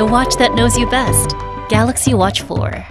The watch that knows you best. Galaxy Watch 4.